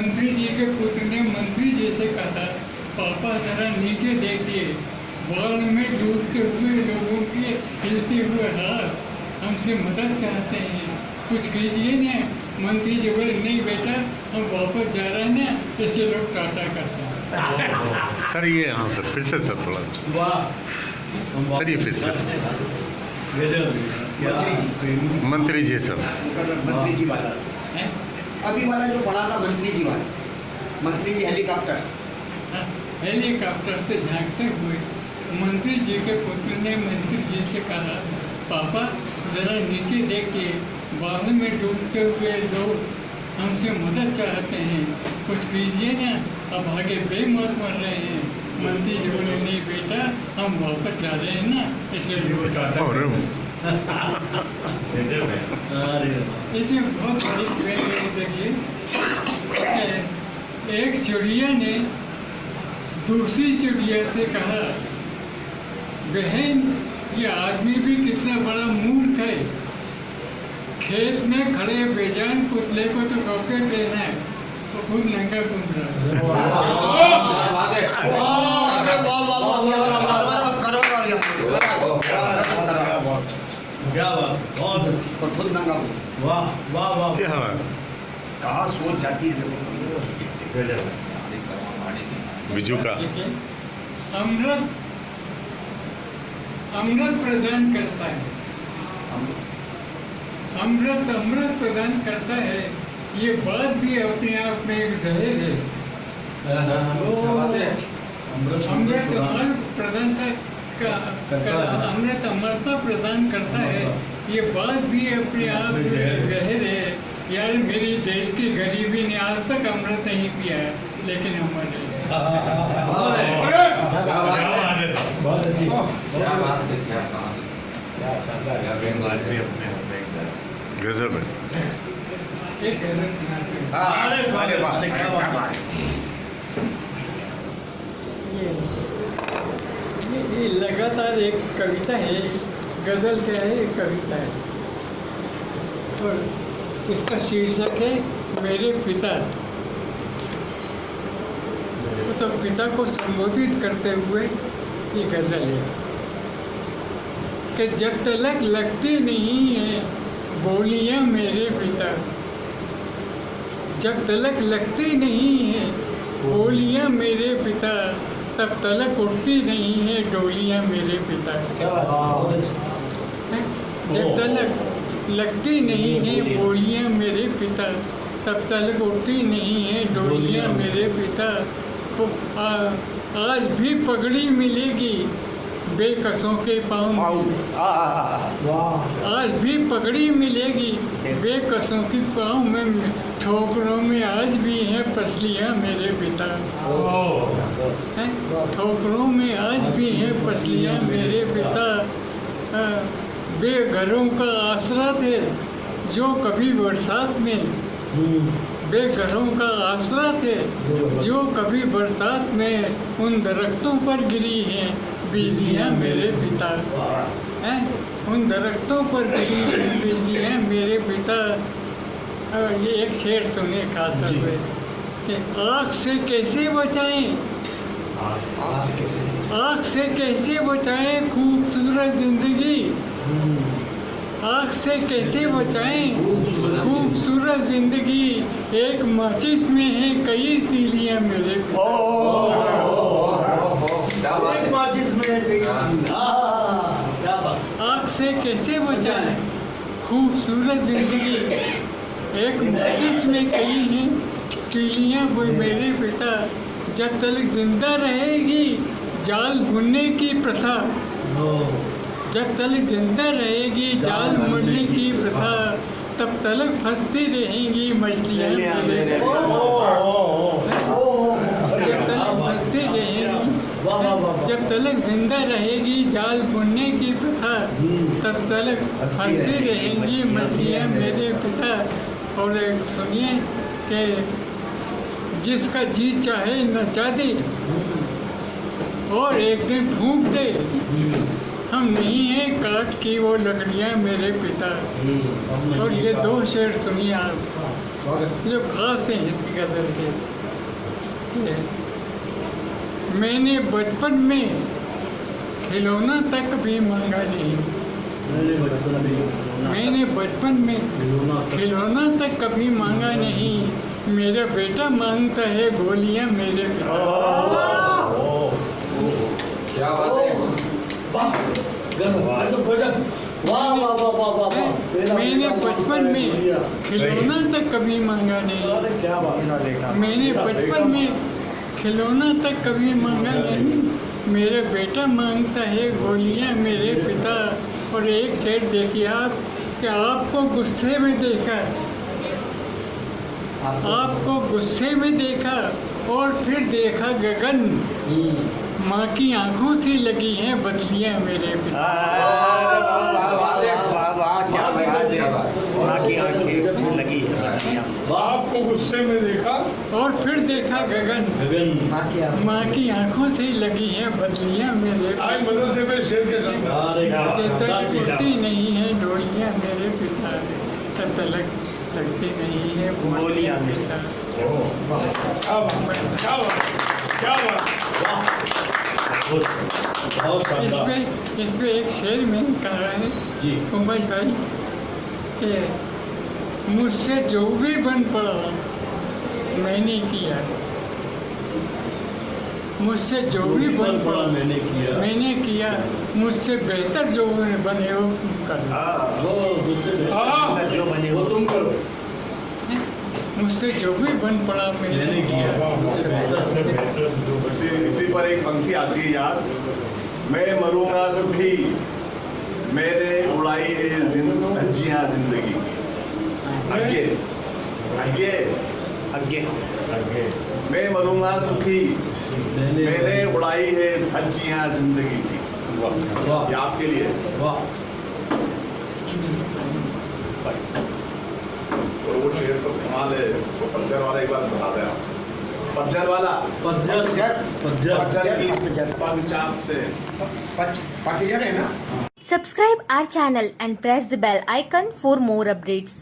मंत्री जी के पुत्र ने मंत्री जी से कहा पापा जरा नीचे देखिए। बाढ़ में डूबते हुए लोगों के हिलते हुए हाथ हमसे मदद चाहते हैं। कुछ कीजिए ना मंत्री जी बोले नहीं बेटा हम वापस जा रहे हैं ना इसलिए लोग टाटा करते हैं। सर ये हाँ सर फिर से सर थोड़ा सा। सर, ये फिर से। मंत्री जी सर। मंत्री जी वाला हैं? अभी वाला जो पढ़ा था मंत्री जी वाला मंत्री जी हेलीकॉप्टर। हाँ, हेलीकॉप्टर से झांकते हुए मंत्री जी के पुत्र ने मंत्री जी से कहा पापा जरा नीचे देखिए बाढ़ में डूबते हुए लोग हमसे मदद चाहते हैं। कुछ कीजिए ना अब आगे बेमौत मर रहे हैं। मंत्री जी बोले नहीं बेटा हम वापस जा रहे हैं ना इसलिए टाटा और अरे बहुत बड़ी देखिए एक चिड़िया ने दूसरी चिड़िया से कहा बहन ये आदमी भी कितना बड़ा मूर्ख है खेत में खड़े बेजान पुतले को तो कपड़े पहना है तो खुद नंगा घूम रहा है क्या बात? बहुत अच्छी और खुद नंगा हुआ। वाह वाह वाह। क्या कहाँ सोच जाती है देखो। बिजू का। अमृत अमृत प्रदान करता है। अमृत अमृत प्रदान करता है। ये बात भी अपने आप में एक जहर है। अमृत अमृत प्रदान। का, का, अमरता प्रदान करता है। ये बात भी अपने आप जहर है। है। यार मेरी देश की गरीबी ने आज तक अमृत नहीं पिया है लेकिन अमर है बहुत अच्छी। क्या बात है? क्या गजब है एक गज़ल सुनाते हैं अरे अरे वाह अरे क्या बात है। ये ये- लगातार एक कविता है, गज़ल क्या है, एक कविता है। और इसका शीर्षक है, मेरे पिता। तो पिता को संबोधित करते हुए ये गज़ल है कि जब तलक लगती नहीं है बोलियाँ मेरे पिता। जब तलक लगती नहीं है बोलियाँ मेरे पिता। तब तलक उठती नहीं है डोलियाँ मेरे पिता क्या बात है? जब तलक लगती नहीं है बोलियाँ मेरे पिता तब तलक उठती नहीं है डोलियाँ। मेरे पिता। तो आ- आज भी पगड़ी मिलेगी। बेकसों के पाँव आज भी पगड़ी मिलेगी। बेकसों की पाँव में ठोकरों में आज भी हैं पसलियाँ मेरे पिता। ठोकरों में आज भी हैं पसलियाँ मेरे पिता। अ, बेघरों का आसरा थे जो कभी बरसात में। बेघरों का आसरा थे जो कभी बरसात में उन दरख्तों पर गिरी हैं। बिजलियाँ मेरे पिता हैं उन दरख्तों पर हुई बिजलियाँ मेरे पिता ये एक शेर सुने खास तौर पे कि आँख से कैसे बचाएँ आँख से कैसे बचाएँ खूबसूरत ज़िंदगी आँख से कैसे बचाएँ खूबसूरत ज़िंदगी एक माचिस में है कई तीलियाँ मेरे एक माचिस में गई हाँ, क्या बात आँख से कैसे बचाएँ? खूबसूरत ज़िंदगी। एक माचिस में कई हैं तीलियाँ वो मेरे पिता। जब तक ज़िंदा रहेगी जाल बुनने की प्रथा। जब तलक ज़िंदा रहेगी जाल मुड़ने की प्रथा। तब तलक फंसती रहेंगी मछलियाँ मेरे ओ, ओ, ओ, ओ, जब तलक फंसती वाह, वाह, वाह, रहेंगी वाह। जब तलक ज़िंदा रहेगी जाल बुनने की प्रथा। तब तलक हंसती रहेंगी मछलियाँ मेरे पिता। और सुनिए कि जिसका जी चाहे नचा दे और एक दिन फूक दे। हम नहीं हैं काट की वो लकड़ियाँ मेरे पिता। और ये दो शेर सुनिए आप। जो खास हैं इसकी गज़ल कि। मैंने बचपन में खिलौना तक भी मांगा नहीं। मैंने बचपन में खिलौना तक कभी मांगा नहीं। मेरा बेटा माँगता है गोलियाँ मेरे क्या बात है। मैंने बचपन में खिलौना तक कभी मांगा नहीं। मैंने बचपन में खिलौना तक कभी मांगा नहीं मेरा बेटा माँगता है गोलियाँ मेरे पिता और एक सेठ देखिए आप कि आपको गुस्से में देखा आपको गुस्से में देखा और फिर देखा गगन माँ की आँखों से लगी हैं बदलियाँ मेरे पिता है की आँखें लगी है बाप को गुस्से में देखा और फिर देखा गगन। माँ की माँ की आँखों से ही लगी हैं बदलियाँ मेरे मदरसे में शेर के साथ। तक नहीं है डोलियाँ मेरे पिता तब तलक लगती नहीं है बोलियाँ मेरे। इसमें इसमें एक शेर मैंने कहा है जी। उमर भाई कि मुझसे जो भी बन पड़ा मैंने किया। मुझसे जो भी बन पड़ा मैंने किया। मैंने किया। मुझसे बेहतर जो बने हो तुम कर। हाँ जो बने वो हो तुम करो। मुझसे जो भी बन पड़ा मैंने किया। इसी इसी पर एक पंक्ति आती है याद मैं मरूँगा सुखी मेरे उड़ाई है धज्जियाँ ज़िंदगी। की आगे आगे आगे मैं मरूँगा सुखी। मैंने उड़ाई है धज्जियाँ ज़िंदगी की। ये आपके लिए। और वो शेर तो कमाल है। वो पज्जर वाला एक बार बता दे आप। पज्जर वाला। पतझड़ पज्जर की पतझड़ पग चाप से। पच- पतझड़ है ना? Subscribe our channel and press the bell icon for more updates.